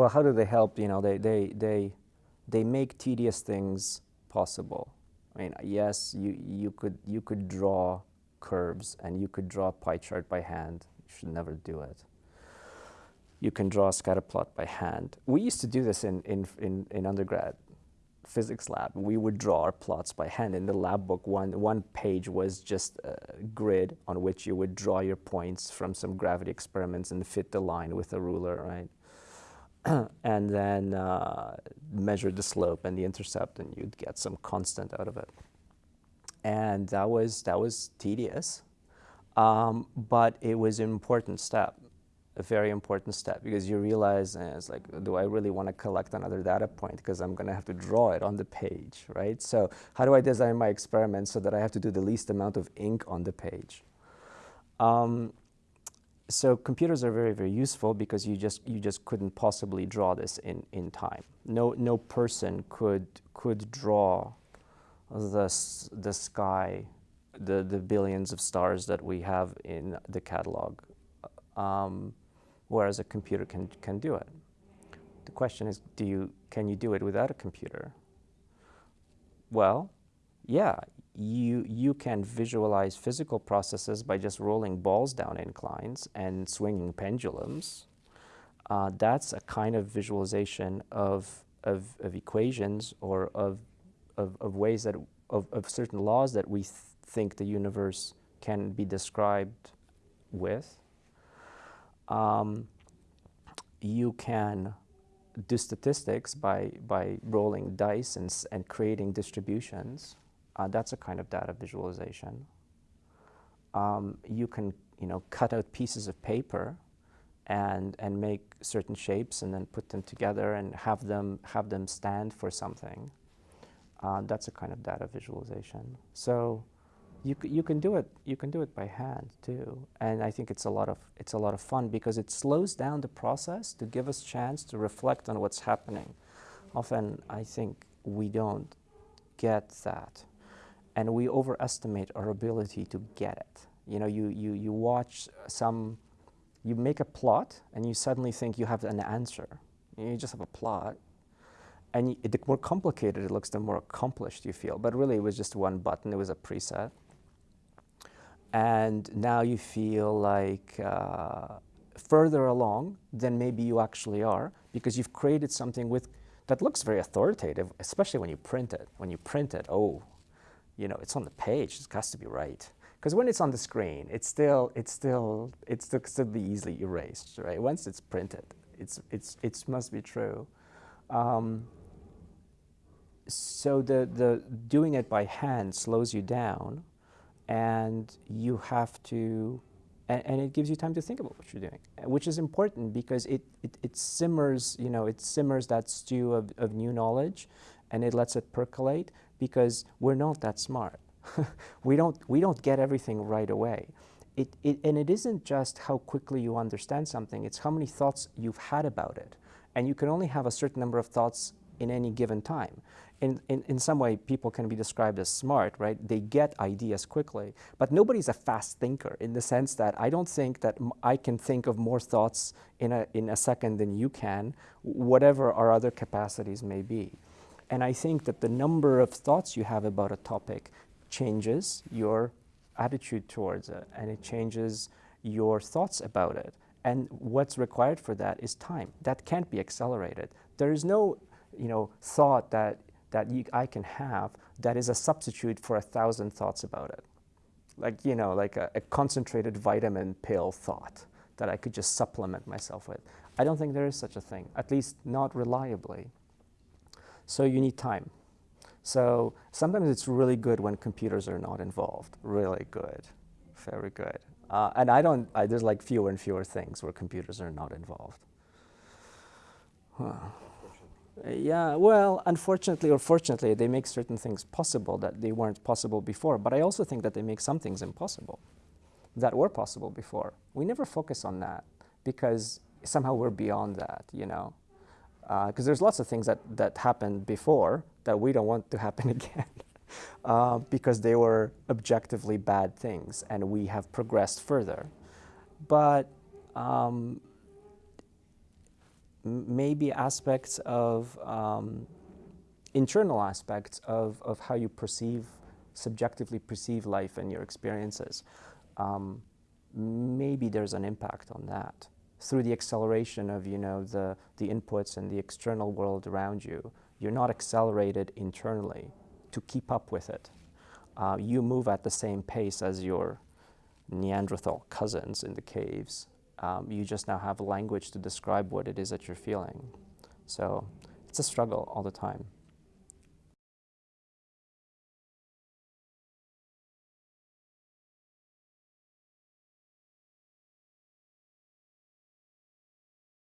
Well, how do they help? You know, they, they, they, they make tedious things possible. I mean, yes, you, you, could, you could draw curves and you could draw a pie chart by hand. You should never do it. You can draw a scatter plot by hand. We used to do this in, in, in, in undergrad physics lab. We would draw our plots by hand. In the lab book, one, one page was just a grid on which you would draw your points from some gravity experiments and fit the line with a ruler, right? and then uh, measure the slope and the intercept, and you'd get some constant out of it. And that was, that was tedious, um, but it was an important step, a very important step, because you realize, uh, it's like, do I really want to collect another data point? Because I'm going to have to draw it on the page, right? So how do I design my experiment so that I have to do the least amount of ink on the page? Um, so computers are very, very useful because you just, you just couldn't possibly draw this in, in time. No, no person could, could draw the, the sky, the, the billions of stars that we have in the catalog, um, whereas a computer can, can do it. The question is, do you, can you do it without a computer? Well, yeah, you, you can visualize physical processes by just rolling balls down inclines and swinging pendulums. Uh, that's a kind of visualization of, of, of equations or of, of, of ways that, of, of certain laws that we th think the universe can be described with. Um, you can do statistics by, by rolling dice and, and creating distributions. Uh, that's a kind of data visualization. Um, you can, you know, cut out pieces of paper and, and make certain shapes and then put them together and have them, have them stand for something. Uh, that's a kind of data visualization. So you, you can do it, you can do it by hand too. And I think it's a lot of, it's a lot of fun because it slows down the process to give us chance to reflect on what's happening. Often I think we don't get that and we overestimate our ability to get it. You know, you, you, you watch some, you make a plot and you suddenly think you have an answer. You just have a plot. And the more complicated it looks, the more accomplished you feel. But really, it was just one button. It was a preset. And now you feel like uh, further along than maybe you actually are because you've created something with that looks very authoritative, especially when you print it. When you print it, oh, you know, it's on the page, it has to be right. Because when it's on the screen, it's still, it's still, it's still, still be easily erased, right? Once it's printed, it's, it's, it must be true. Um, so the, the doing it by hand slows you down and you have to, and, and, it gives you time to think about what you're doing, which is important because it, it, it simmers, you know, it simmers that stew of, of new knowledge and it lets it percolate because we're not that smart. we, don't, we don't get everything right away. It, it, and it isn't just how quickly you understand something, it's how many thoughts you've had about it. And you can only have a certain number of thoughts in any given time. In, in, in some way, people can be described as smart, right? They get ideas quickly. But nobody's a fast thinker in the sense that I don't think that I can think of more thoughts in a, in a second than you can, whatever our other capacities may be. And I think that the number of thoughts you have about a topic changes your attitude towards it, and it changes your thoughts about it. And what's required for that is time. That can't be accelerated. There is no you know, thought that, that you, I can have that is a substitute for a thousand thoughts about it. Like, you know, like a, a concentrated vitamin pill thought that I could just supplement myself with. I don't think there is such a thing, at least not reliably. So you need time. So sometimes it's really good when computers are not involved. Really good, very good. Uh, and I don't, I, there's like fewer and fewer things where computers are not involved. Huh. Yeah, well, unfortunately or fortunately, they make certain things possible that they weren't possible before. But I also think that they make some things impossible that were possible before. We never focus on that because somehow we're beyond that, you know because uh, there's lots of things that, that happened before that we don't want to happen again uh, because they were objectively bad things and we have progressed further. But um, maybe aspects of um, internal aspects of, of how you perceive, subjectively perceive life and your experiences. Um, maybe there's an impact on that through the acceleration of you know the the inputs and the external world around you. You're not accelerated internally to keep up with it. Uh, you move at the same pace as your Neanderthal cousins in the caves. Um, you just now have language to describe what it is that you're feeling. So it's a struggle all the time.